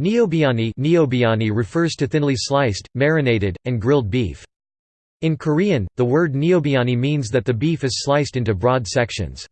Neobiani, neobiani refers to thinly sliced, marinated, and grilled beef. In Korean, the word neobiani means that the beef is sliced into broad sections.